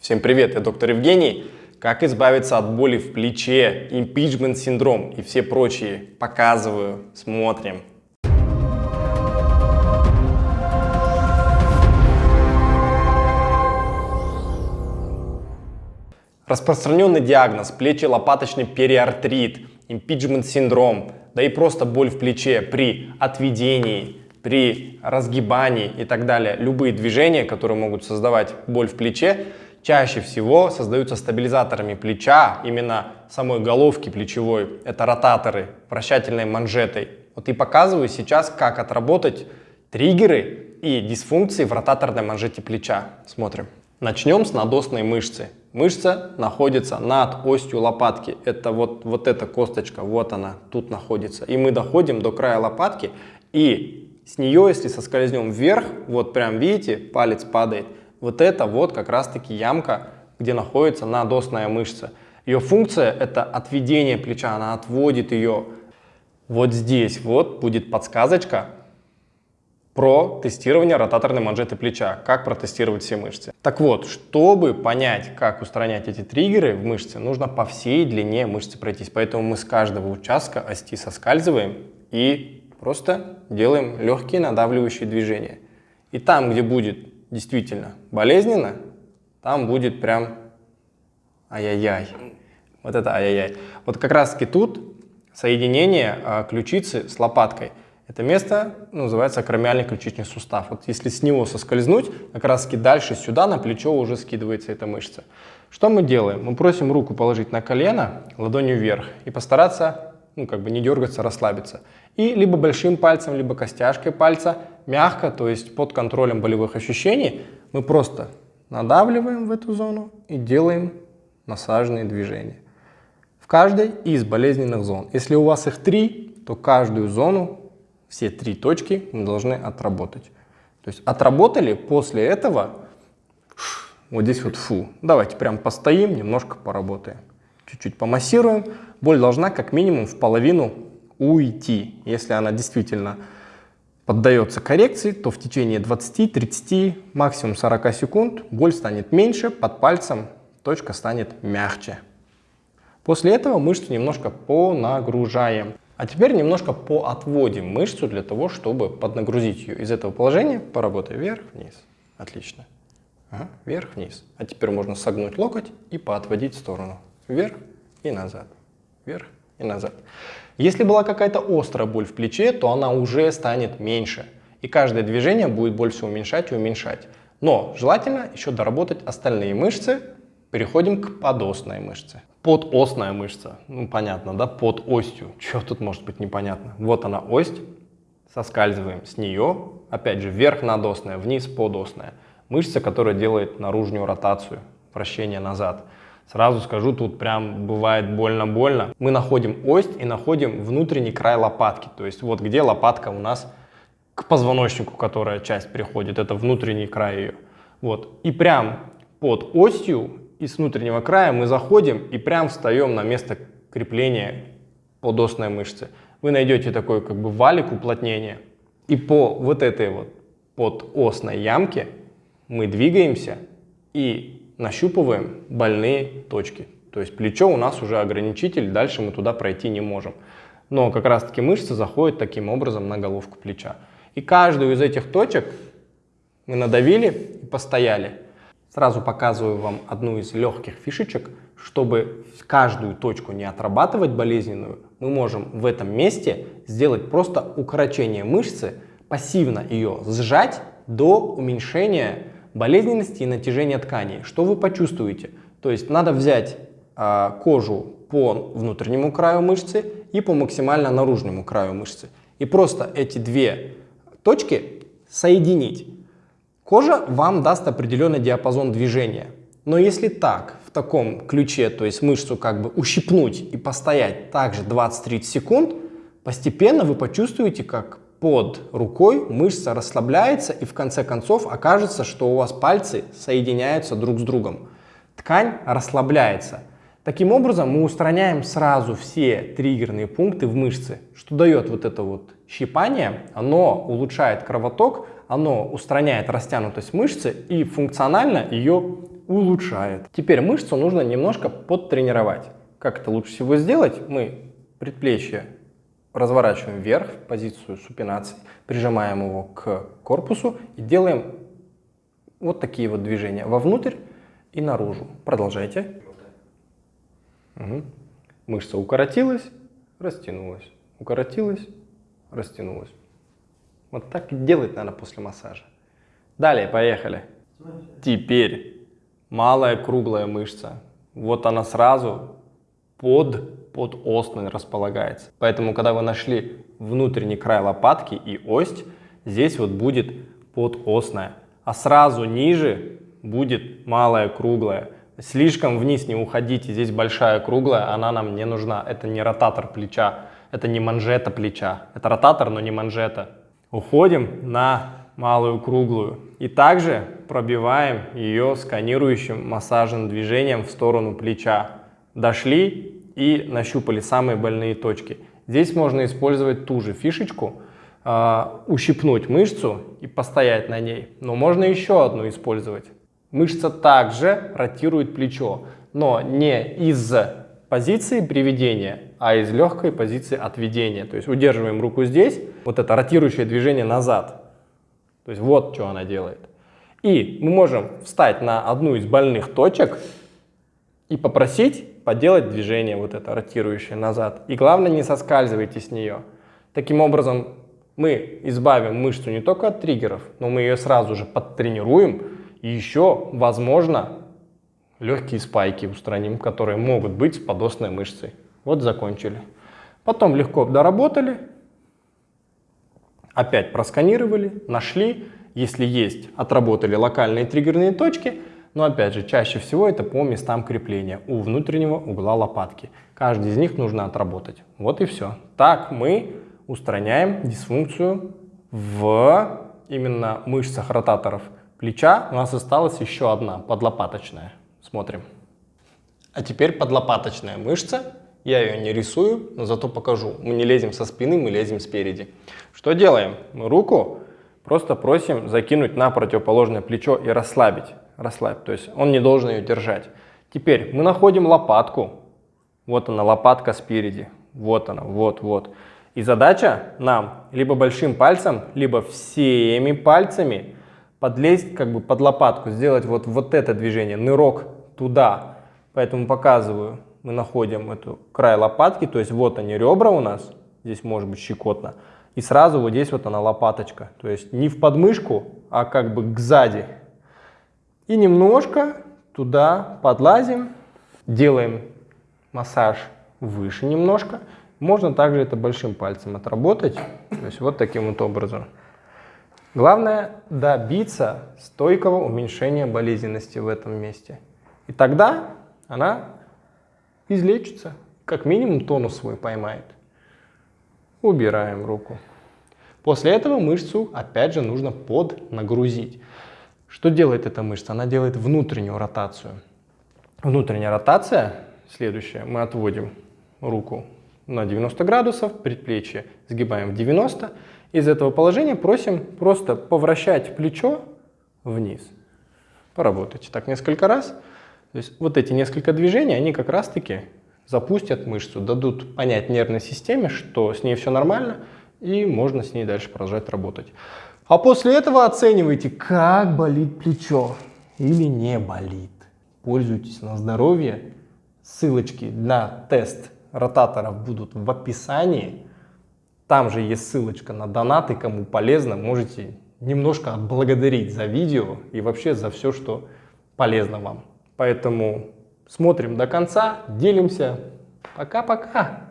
Всем привет, я доктор Евгений. Как избавиться от боли в плече, импичмент синдром и все прочие. Показываю, смотрим. Распространенный диагноз – плечи-лопаточный периартрит, импичмент синдром, да и просто боль в плече при отведении, при разгибании и так далее. Любые движения, которые могут создавать боль в плече, чаще всего создаются стабилизаторами плеча, именно самой головки плечевой. Это ротаторы, вращательной манжетой. Вот и показываю сейчас, как отработать триггеры и дисфункции в ротаторной манжете плеча. Смотрим. Начнем с надосной мышцы. Мышца находится над остью лопатки. Это вот, вот эта косточка, вот она, тут находится. И мы доходим до края лопатки, и с нее, если соскользнем вверх, вот прям видите, палец падает, вот это вот как раз-таки ямка, где находится надосная мышца. Ее функция это отведение плеча, она отводит ее. Вот здесь вот будет подсказочка про тестирование ротаторной манжеты плеча, как протестировать все мышцы. Так вот, чтобы понять, как устранять эти триггеры в мышце, нужно по всей длине мышцы пройтись. Поэтому мы с каждого участка ости соскальзываем и просто делаем легкие надавливающие движения. И там, где будет действительно болезненно, там будет прям ай-яй-яй. Вот это ай-яй-яй. Вот как раз таки тут соединение а, ключицы с лопаткой. Это место ну, называется акромиальный ключичный сустав. Вот если с него соскользнуть, как раз таки дальше сюда на плечо уже скидывается эта мышца. Что мы делаем? Мы просим руку положить на колено, ладонью вверх и постараться ну, как бы не дергаться, расслабиться. И либо большим пальцем, либо костяшкой пальца мягко, то есть под контролем болевых ощущений, мы просто надавливаем в эту зону и делаем массажные движения. В каждой из болезненных зон. Если у вас их три, то каждую зону, все три точки мы должны отработать. То есть отработали, после этого вот здесь вот фу. Давайте прям постоим, немножко поработаем. Чуть-чуть помассируем. Боль должна как минимум в половину уйти. Если она действительно поддается коррекции, то в течение 20-30, максимум 40 секунд боль станет меньше, под пальцем точка станет мягче. После этого мышцу немножко понагружаем. А теперь немножко поотводим мышцу для того, чтобы поднагрузить ее. Из этого положения поработай вверх-вниз. Отлично. Ага, вверх-вниз. А теперь можно согнуть локоть и поотводить в сторону. Вверх и назад. Вверх и назад. Если была какая-то острая боль в плече, то она уже станет меньше. И каждое движение будет больше уменьшать и уменьшать. Но желательно еще доработать остальные мышцы. Переходим к подосной мышце. Подосная мышца. Ну, понятно, да? Под осью. Что тут может быть непонятно? Вот она ось. Соскальзываем с нее. Опять же, вверх надосная, вниз подосная. Мышца, которая делает наружную ротацию, вращение назад. Сразу скажу, тут прям бывает больно-больно. Мы находим ось и находим внутренний край лопатки. То есть вот где лопатка у нас к позвоночнику, которая часть приходит, это внутренний край ее. Вот. И прям под осью и с внутреннего края мы заходим и прям встаем на место крепления подосной мышцы. Вы найдете такой как бы валик уплотнения. И по вот этой вот подосной ямке мы двигаемся и нащупываем больные точки. То есть плечо у нас уже ограничитель, дальше мы туда пройти не можем. Но как раз таки мышцы заходят таким образом на головку плеча. И каждую из этих точек мы надавили и постояли. Сразу показываю вам одну из легких фишечек. Чтобы каждую точку не отрабатывать болезненную, мы можем в этом месте сделать просто укорочение мышцы, пассивно ее сжать до уменьшения болезненности и натяжения тканей. Что вы почувствуете? То есть надо взять э, кожу по внутреннему краю мышцы и по максимально наружному краю мышцы. И просто эти две точки соединить. Кожа вам даст определенный диапазон движения. Но если так, в таком ключе, то есть мышцу как бы ущипнуть и постоять также 20-30 секунд, постепенно вы почувствуете, как под рукой мышца расслабляется и в конце концов окажется, что у вас пальцы соединяются друг с другом. Ткань расслабляется. Таким образом мы устраняем сразу все триггерные пункты в мышце, что дает вот это вот щипание, оно улучшает кровоток, оно устраняет растянутость мышцы и функционально ее улучшает. Теперь мышцу нужно немножко подтренировать. Как это лучше всего сделать? Мы предплечье разворачиваем вверх в позицию супинации, прижимаем его к корпусу и делаем вот такие вот движения вовнутрь и наружу. Продолжайте. Угу. Мышца укоротилась, растянулась, укоротилась, растянулась. Вот так и делать надо после массажа. Далее, поехали. Теперь малая круглая мышца. Вот она сразу под, под остной располагается. Поэтому, когда вы нашли внутренний край лопатки и ось, здесь вот будет подостная. А сразу ниже будет малая круглая. Слишком вниз не уходите, здесь большая круглая, она нам не нужна. Это не ротатор плеча, это не манжета плеча. Это ротатор, но не манжета. Уходим на малую круглую. И также пробиваем ее сканирующим массажным движением в сторону плеча. Дошли и нащупали самые больные точки. Здесь можно использовать ту же фишечку, э, ущипнуть мышцу и постоять на ней. Но можно еще одну использовать. Мышца также ротирует плечо, но не из позиции приведения, а из легкой позиции отведения. То есть удерживаем руку здесь, вот это ротирующее движение назад. То есть вот что она делает. И мы можем встать на одну из больных точек и попросить поделать движение вот это ротирующее назад. И главное не соскальзывайте с нее. Таким образом мы избавим мышцу не только от триггеров, но мы ее сразу же подтренируем и еще, возможно, легкие спайки устраним, которые могут быть с подостной мышцей. Вот закончили. Потом легко доработали, опять просканировали, нашли, если есть, отработали локальные триггерные точки, но опять же, чаще всего это по местам крепления у внутреннего угла лопатки. Каждый из них нужно отработать. Вот и все. Так мы устраняем дисфункцию в именно мышцах ротаторов плеча. У нас осталась еще одна, подлопаточная. Смотрим. А теперь подлопаточная мышца. Я ее не рисую, но зато покажу. Мы не лезем со спины, мы лезем спереди. Что делаем? Мы руку просто просим закинуть на противоположное плечо и расслабить. Расслабить, то есть он не должен ее держать. Теперь мы находим лопатку. Вот она, лопатка спереди. Вот она, вот, вот. И задача нам либо большим пальцем, либо всеми пальцами подлезть как бы под лопатку, сделать вот, вот это движение, нырок туда. Поэтому показываю, мы находим эту край лопатки, то есть вот они ребра у нас, здесь может быть щекотно, и сразу вот здесь вот она лопаточка, то есть не в подмышку, а как бы к сзади. И немножко туда подлазим, делаем массаж выше немножко. Можно также это большим пальцем отработать, то есть вот таким вот образом. Главное добиться стойкого уменьшения болезненности в этом месте. И тогда она излечится, как минимум тонус свой поймает. Убираем руку. После этого мышцу опять же нужно поднагрузить. Что делает эта мышца? Она делает внутреннюю ротацию. Внутренняя ротация, следующая, мы отводим руку на 90 градусов, предплечье сгибаем в 90 из этого положения просим просто повращать плечо вниз. Поработайте так несколько раз. То есть вот эти несколько движений, они как раз-таки запустят мышцу, дадут понять нервной системе, что с ней все нормально, и можно с ней дальше продолжать работать. А после этого оценивайте, как болит плечо или не болит. Пользуйтесь на здоровье. Ссылочки на тест ротаторов будут в описании. Там же есть ссылочка на донаты, кому полезно, можете немножко отблагодарить за видео и вообще за все, что полезно вам. Поэтому смотрим до конца, делимся. Пока-пока!